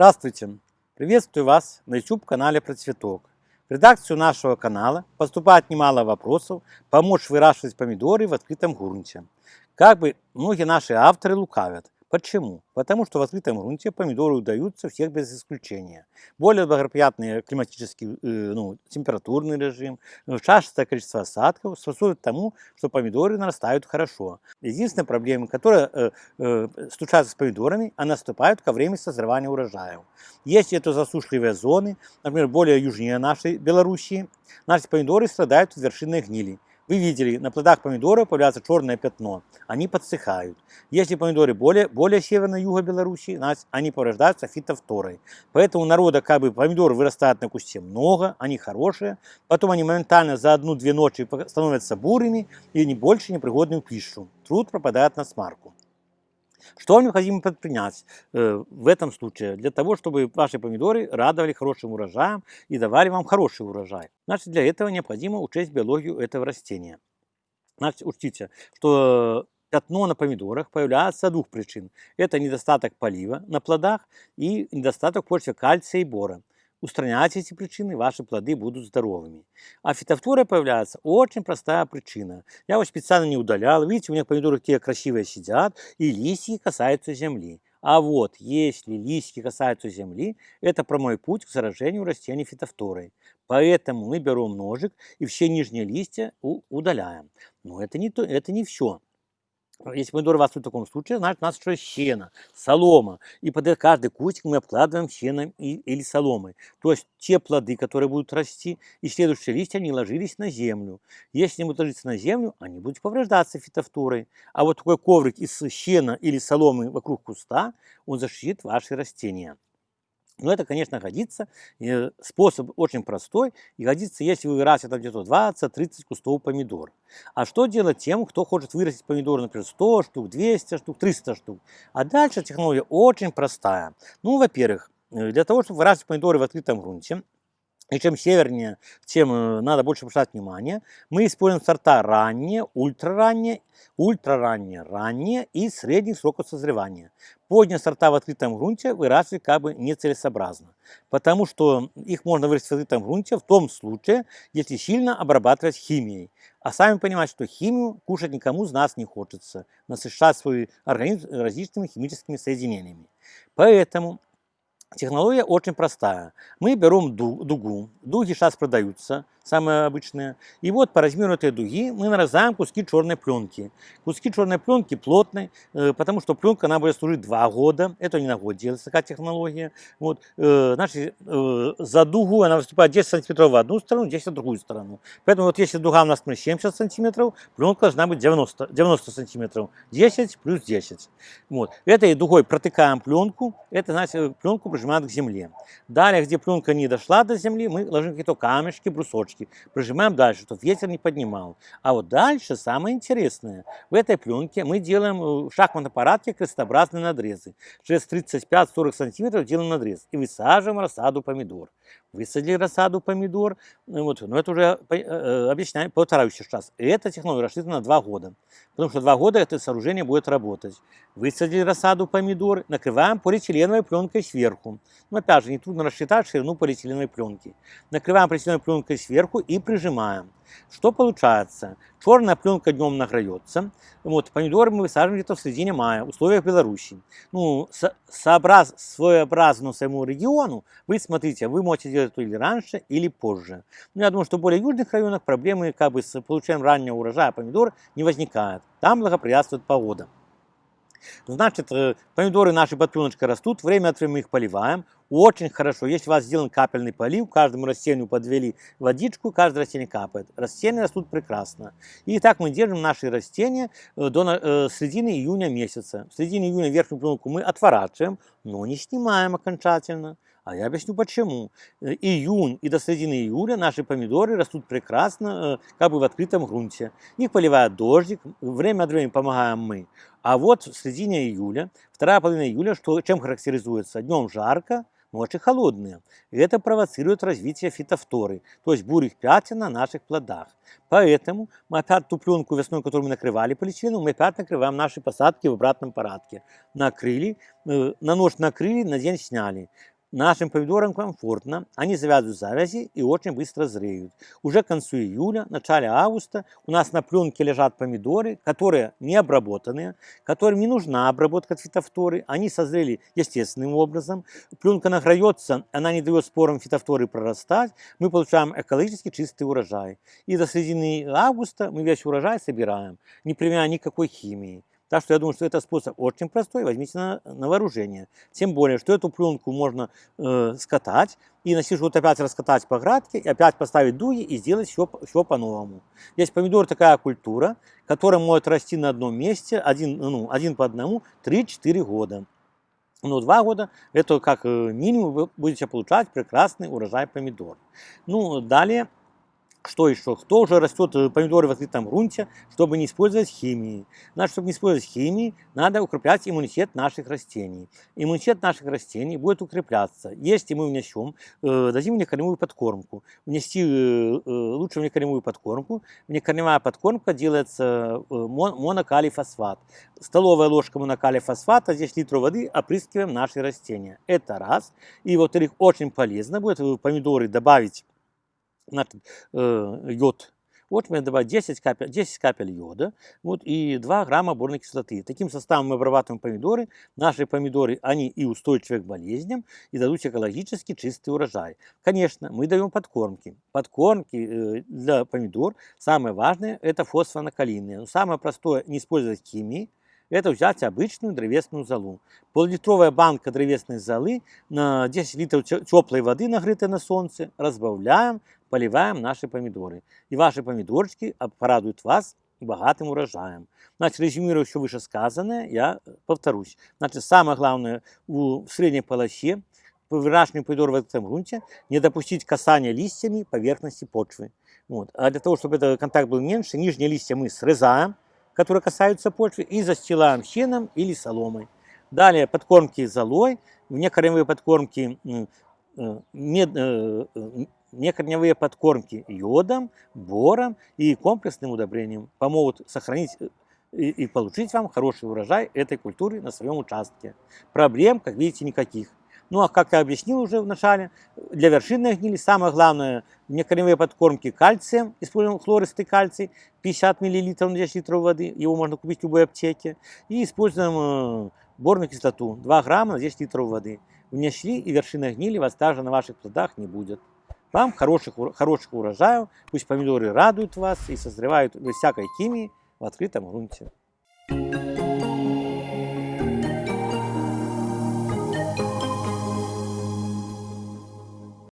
Здравствуйте! Приветствую вас на YouTube-канале Процветок. В редакцию нашего канала поступает немало вопросов помочь выращивать помидоры в открытом грунте. Как бы многие наши авторы лукавят, Почему? Потому что в открытом грунте помидоры удаются всех без исключения. Более благоприятный климатический, э, ну, температурный режим, э, частое количество осадков способствует тому, что помидоры нарастают хорошо. Единственная проблема, которая э, э, случается с помидорами, она наступает ко времени созревания урожая. Если это засушливые зоны, например, более южнее нашей Белоруссии, наши помидоры страдают от вершинной гнили. Вы видели, на плодах помидоров появляется черное пятно, они подсыхают. Если помидоры более, более северной юга Беларуси, они порождаются фитофторой. Поэтому народа как бы помидоры вырастает на кусте много, они хорошие, потом они моментально за одну-две ночи становятся бурыми и не больше непригодны в пищу. Труд пропадает на смарку. Что необходимо предпринять э, в этом случае для того, чтобы ваши помидоры радовали хорошим урожаем и давали вам хороший урожай? Значит, для этого необходимо учесть биологию этого растения. Значит, учтите, что пятно на помидорах появляется с двух причин. Это недостаток полива на плодах и недостаток почвы кальция и бора. Устраняйте эти причины, ваши плоды будут здоровыми. А фитофтора появляется очень простая причина. Я его специально не удалял. Видите, у меня помидоры такие красивые сидят, и листья касаются земли. А вот если листья касаются земли, это прямой путь к заражению растений фитофторой. Поэтому мы берем ножик и все нижние листья удаляем. Но это не, то, это не все. Если помидоры вас в таком случае, значит у нас еще щена, солома. И под каждый кустик мы обкладываем щеном или соломой. То есть те плоды, которые будут расти, и следующие листья, они ложились на землю. Если они будут ложиться на землю, они будут повреждаться фитофторой. А вот такой коврик из щена или соломы вокруг куста, он защитит ваши растения. Но это, конечно, годится. Способ очень простой. И годится, если вы вырастете где-то 20-30 кустов помидор. А что делать тем, кто хочет вырастить помидоры, например, 100 штук, 200 штук, 300 штук? А дальше технология очень простая. Ну, во-первых, э, для того, чтобы выращивать помидоры в открытом грунте, и чем севернее, тем э, надо больше обращать внимание. Мы используем сорта ранние, ультраранние, ультраранние, ранние и средних сроков созревания. Поздние сорта в открытом грунте выращивать как бы нецелесообразно, потому что их можно вырастить в открытом грунте в том случае, если сильно обрабатывать химией. А сами понимаете, что химию кушать никому из нас не хочется, насыщать свой организм различными химическими соединениями. Поэтому Технология очень простая. Мы берем дугу, дуги сейчас продаются, самые обычные. И вот по размеру этой дуги мы нарезаем куски черной пленки. Куски черной пленки плотной, э, потому что пленка она будет служить два года. Это не на год делается такая технология. Вот, э, значит, э, за дугу она выступает 10 сантиметров в одну сторону, 10 в другую сторону. Поэтому вот если дуга у нас 70 сантиметров, пленка должна быть 90, 90 сантиметров. 10 плюс 10. Вот. Этой дугой протыкаем пленку, это значит пленку прижимаем к земле. Далее, где пленка не дошла до земли, мы ложим какие-то камешки, брусочки пленочки, прижимаем дальше, чтобы ветер не поднимал. А вот дальше самое интересное. В этой пленке мы делаем э, в шахматном аппарате крестообразные надрезы. Через 35-40 сантиметров делаем надрез и высаживаем рассаду помидор. Высадили рассаду помидор, ну вот, но это уже э, э, объясняю, повторяю сейчас. И эта технология рассчитана на 2 года, потому что 2 года это сооружение будет работать. Высадили рассаду помидор, накрываем полиэтиленовой пленкой сверху. Но опять же, не трудно рассчитать ширину полиэтиленовой пленки. Накрываем полиэтиленовой пленкой сверху и прижимаем. Что получается? Черная пленка днем награется. Вот, помидоры мы высаживаем где-то в середине мая, в условиях Беларуси. Ну, со сообраз, своеобразно своему региону, вы смотрите, вы можете делать это или раньше, или позже. Но я думаю, что в более южных районах проблемы как бы с получением раннего урожая помидор не возникает. Там благоприятствует погода. Значит, э, помидоры наши под пленочкой растут, время от времени их поливаем. Очень хорошо, если у вас сделан капельный полив, каждому растению подвели водичку, каждое растение капает. Растения растут прекрасно. И так мы держим наши растения э, до э, середины июня месяца. В середине июня верхнюю пленку мы отворачиваем, но не снимаем окончательно. А я объясню почему. Э, июнь и до середины июля наши помидоры растут прекрасно, как бы в открытом грунте. Их поливает дождик, время от времени помогаем мы. А вот в середине июля, вторая половина июля, что, чем характеризуется? Днем жарко, ночи холодные. Это провоцирует развитие фитофторы, то есть бурых пятен на наших плодах. Поэтому мы опять ту пленку весной, которую мы накрывали полиэтиленом, мы опять накрываем наши посадки в обратном порядке. Накрыли, э, на ночь накрыли, на день сняли. Нашим помидорам комфортно, они завязывают завязи и очень быстро зреют. Уже к концу июля, начале августа у нас на пленке лежат помидоры, которые не обработанные, которым не нужна обработка фитофторы, они созрели естественным образом. Пленка награется, она не дает спорам фитофторы прорастать, мы получаем экологически чистый урожай. И до середины августа мы весь урожай собираем, не применяя никакой химии. Так что я думаю, что этот способ очень простой, возьмите на, на вооружение. Тем более, что эту пленку можно э, скатать, и на вот опять раскатать по градке, и опять поставить дуги и сделать все, все по-новому. Здесь помидор такая культура, которая может расти на одном месте, один, ну, один по одному, 3-4 года. Но два года это как э, минимум вы будете получать прекрасный урожай помидор. Ну, далее что еще? Кто уже растет э, помидоры в открытом грунте, чтобы не использовать химии? Значит, чтобы не использовать химии, надо укреплять иммунитет наших растений. Иммунитет наших растений будет укрепляться, если мы внесем, э, дадим внекорневую подкормку. Внести э, лучше внекорневую подкормку. Внекорневая подкормка делается монокалий фосфат. Столовая ложка монокалий фосфата, здесь литров воды, опрыскиваем наши растения. Это раз. И, во-вторых, очень полезно будет в помидоры добавить значит, э, йод. Вот мы добавим 10 капель, 10 капель йода вот, и 2 грамма борной кислоты. Таким составом мы обрабатываем помидоры. Наши помидоры, они и устойчивы к болезням, и дадут экологически чистый урожай. Конечно, мы даем подкормки. Подкормки э, для помидор, самое важное, это фосфонокалийные. Но самое простое, не использовать химии, это взять обычную древесную золу. Поллитровая банка древесной золы на 10 литров теплой воды, нагретой на солнце, разбавляем, поливаем наши помидоры. И ваши помидорчики порадуют вас богатым урожаем. Значит, резюмируя все вышесказанное, я повторюсь. Значит, самое главное в средней полосе по выращиванию помидор в этом грунте не допустить касания листьями поверхности почвы. Вот. А для того, чтобы этот контакт был меньше, нижние листья мы срезаем, которые касаются почвы, и застилаем щеном или соломой. Далее подкормки золой, внекорневые подкормки э, мед, э, некорневые подкормки йодом, бором и комплексным удобрением помогут сохранить э, и, и получить вам хороший урожай этой культуры на своем участке. Проблем, как видите, никаких. Ну а как я объяснил уже в начале, для вершинной гнили самое главное некорневые подкормки кальцием, используем хлористый кальций, 50 мл на 10 литров воды, его можно купить в любой аптеке, и используем э, борную кислоту, 2 грамма на 10 литров воды. Внесли и вершина гнили вас даже на ваших плодах не будет. Вам хороших, хороших урожаев, пусть помидоры радуют вас и созревают без всякой химии в открытом грунте.